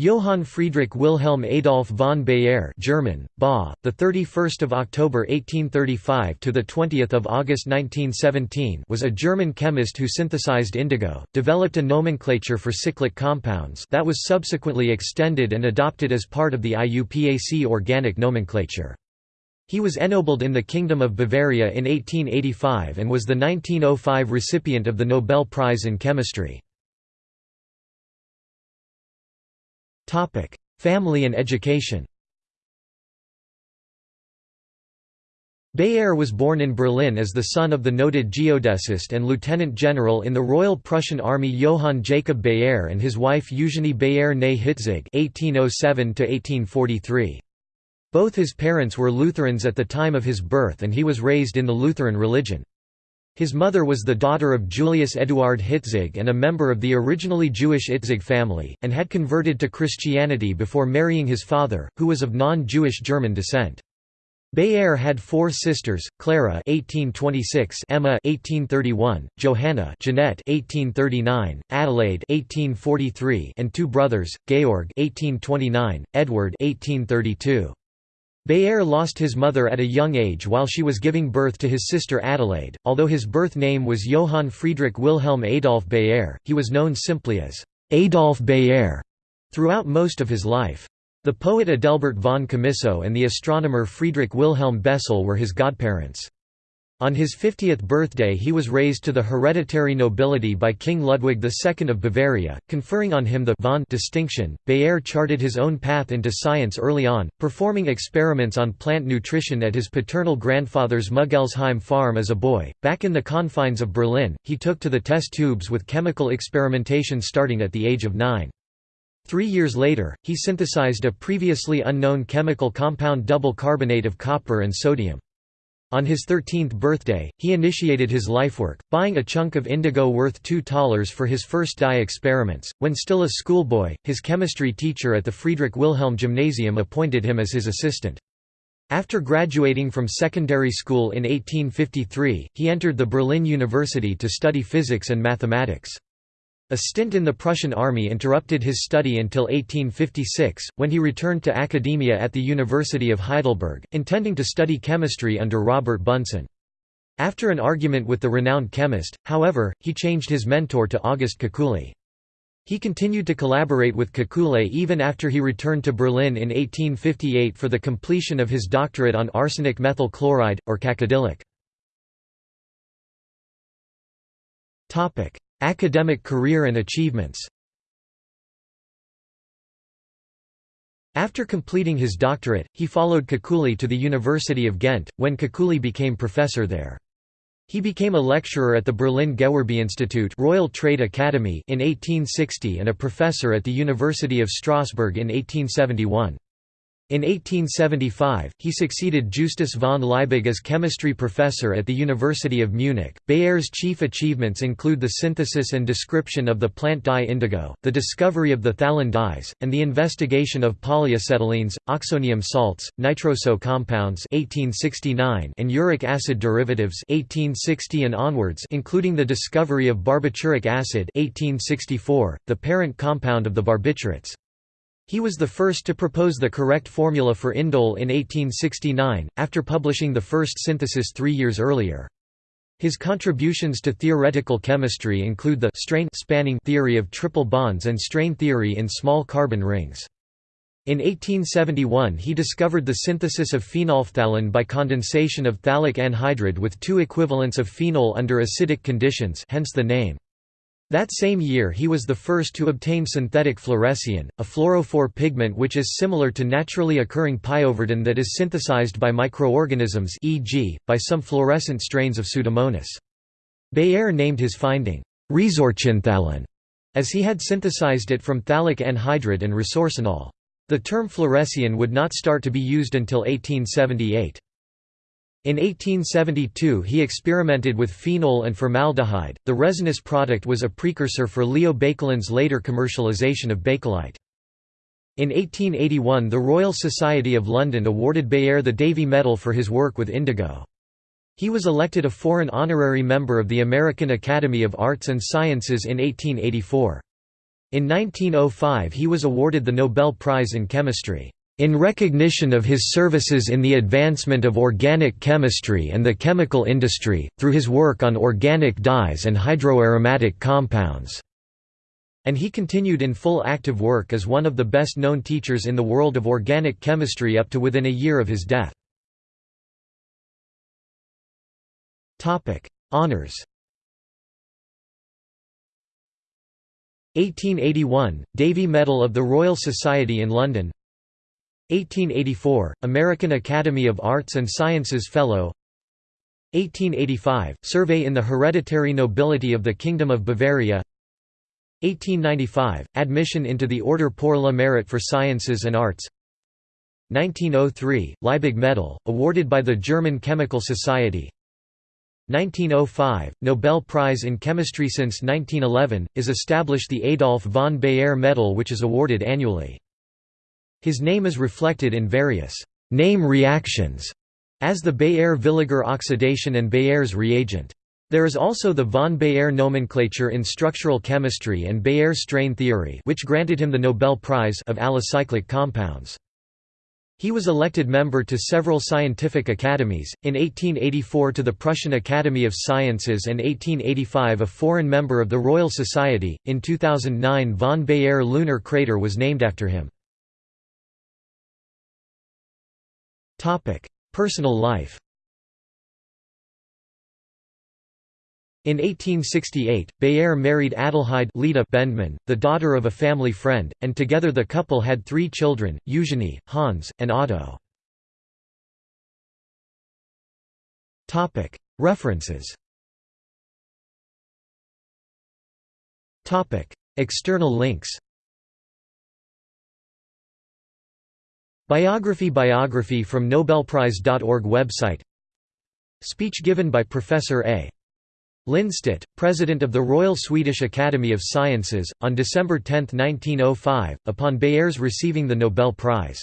Johann Friedrich Wilhelm Adolf von Baeyer, German, ba, the 31st of October 1835 to the 20th of August 1917 was a German chemist who synthesized indigo, developed a nomenclature for cyclic compounds that was subsequently extended and adopted as part of the IUPAC organic nomenclature. He was ennobled in the Kingdom of Bavaria in 1885 and was the 1905 recipient of the Nobel Prize in Chemistry. Family and education Baeyer was born in Berlin as the son of the noted geodesist and lieutenant general in the Royal Prussian Army Johann Jacob Baeyer and his wife Eugenie Baeyer née Hitzig (1807–1843). Both his parents were Lutherans at the time of his birth, and he was raised in the Lutheran religion. His mother was the daughter of Julius Eduard Hitzig and a member of the originally Jewish Hitzig family, and had converted to Christianity before marrying his father, who was of non-Jewish German descent. Baeyer had four sisters: Clara (1826), Emma (1831), Johanna, Jeanette (1839), Adelaide (1843), and two brothers: Georg (1829), Edward (1832). Baeyer lost his mother at a young age while she was giving birth to his sister Adelaide. Although his birth name was Johann Friedrich Wilhelm Adolf Baeyer, he was known simply as Adolf Baeyer throughout most of his life. The poet Adelbert von Chamisso and the astronomer Friedrich Wilhelm Bessel were his godparents. On his 50th birthday he was raised to the hereditary nobility by King Ludwig II of Bavaria, conferring on him the von distinction. Baeyer charted his own path into science early on, performing experiments on plant nutrition at his paternal grandfather's Muggelsheim farm as a boy. Back in the confines of Berlin, he took to the test tubes with chemical experimentation starting at the age of nine. Three years later, he synthesized a previously unknown chemical compound double carbonate of copper and sodium. On his 13th birthday, he initiated his lifework, buying a chunk of indigo worth $2 for his first dye experiments. When still a schoolboy, his chemistry teacher at the Friedrich Wilhelm Gymnasium appointed him as his assistant. After graduating from secondary school in 1853, he entered the Berlin University to study physics and mathematics. A stint in the Prussian army interrupted his study until 1856, when he returned to academia at the University of Heidelberg, intending to study chemistry under Robert Bunsen. After an argument with the renowned chemist, however, he changed his mentor to August Kekulé. He continued to collaborate with Kekulé even after he returned to Berlin in 1858 for the completion of his doctorate on arsenic methyl chloride, or cacodylic. Academic career and achievements After completing his doctorate, he followed Kekulé to the University of Ghent, when Kekulé became professor there. He became a lecturer at the Berlin Gewerbe Institute, Royal Trade Academy in 1860 and a professor at the University of Strasbourg in 1871. In 1875, he succeeded Justus von Liebig as chemistry professor at the University of Munich. Baeyer's chief achievements include the synthesis and description of the plant dye indigo, the discovery of the phthalate dyes, and the investigation of polyacetylenes, oxonium salts, nitroso compounds (1869) and uric acid derivatives (1860 and onwards), including the discovery of barbituric acid (1864), the parent compound of the barbiturates. He was the first to propose the correct formula for indole in 1869, after publishing the first synthesis three years earlier. His contributions to theoretical chemistry include the strain spanning theory of triple bonds and strain theory in small carbon rings. In 1871 he discovered the synthesis of phenolphthalein by condensation of phthalic anhydride with two equivalents of phenol under acidic conditions hence the name. That same year he was the first to obtain synthetic fluorescein, a fluorophore pigment which is similar to naturally occurring pyoverdin that is synthesized by microorganisms e.g., by some fluorescent strains of Pseudomonas. Baeyer named his finding, resorcinphthalein, as he had synthesized it from phthalic anhydride and resorcinol. The term fluorescein would not start to be used until 1878. In 1872 he experimented with phenol and formaldehyde. The resinous product was a precursor for Leo Baekeland's later commercialization of bakelite. In 1881 the Royal Society of London awarded Baeyer the Davy Medal for his work with indigo. He was elected a foreign honorary member of the American Academy of Arts and Sciences in 1884. In 1905 he was awarded the Nobel Prize in Chemistry, "...in recognition of his services in the advancement of organic chemistry and the chemical industry, through his work on organic dyes and hydroaromatic compounds." And he continued in full active work as one of the best known teachers in the world of organic chemistry up to within a year of his death. Honours 1881 – Davy Medal of the Royal Society in London 1884 – American Academy of Arts and Sciences Fellow. 1885 – Survey in the hereditary nobility of the Kingdom of Bavaria. 1895 – Admission into the Order pour le Mérite for Sciences and Arts. 1903 – Liebig Medal, awarded by the German Chemical Society. 1905, Nobel Prize in Chemistry Since 1911, is established the Adolf von Baeyer Medal which is awarded annually. His name is reflected in various «name reactions» as the Baeyer-Villiger oxidation and Baeyer's reagent. There is also the von Baeyer nomenclature in structural chemistry and Baeyer strain theory which granted him the Nobel Prize of alicyclic compounds. He was elected member to several scientific academies, in 1884 to the Prussian Academy of Sciences and 1885 a foreign member of the Royal Society. In 2009 von Baeyer lunar crater was named after him. Personal life In 1868, Baeyer married Adelheid Leda Bendman, the daughter of a family friend, and together the couple had three children, Eugenie, Hans, and Otto. References External links Biography Biography from Nobelprize.org website Speech given by Professor A. Lindstedt, President of the Royal Swedish Academy of Sciences, on December 10, 1905, upon Baeyer's receiving the Nobel Prize.